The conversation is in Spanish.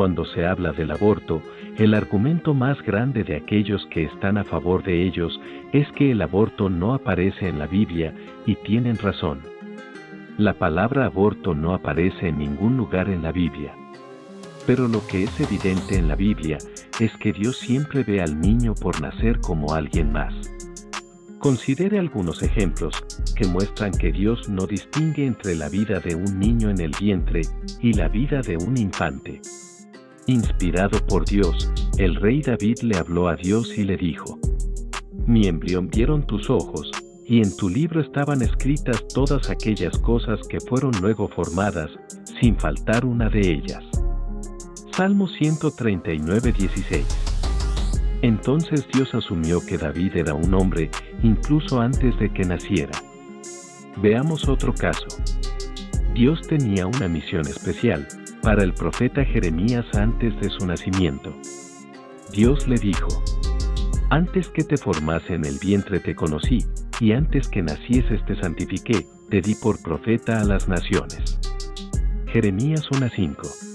Cuando se habla del aborto, el argumento más grande de aquellos que están a favor de ellos es que el aborto no aparece en la Biblia, y tienen razón. La palabra aborto no aparece en ningún lugar en la Biblia. Pero lo que es evidente en la Biblia es que Dios siempre ve al niño por nacer como alguien más. Considere algunos ejemplos que muestran que Dios no distingue entre la vida de un niño en el vientre y la vida de un infante. Inspirado por Dios, el rey David le habló a Dios y le dijo, Mi embrión vieron tus ojos, y en tu libro estaban escritas todas aquellas cosas que fueron luego formadas, sin faltar una de ellas. Salmo 139, 16 entonces Dios asumió que David era un hombre, incluso antes de que naciera. Veamos otro caso. Dios tenía una misión especial para el profeta Jeremías antes de su nacimiento. Dios le dijo, Antes que te formase en el vientre te conocí, y antes que nacieses te santifiqué, te di por profeta a las naciones. Jeremías 1.5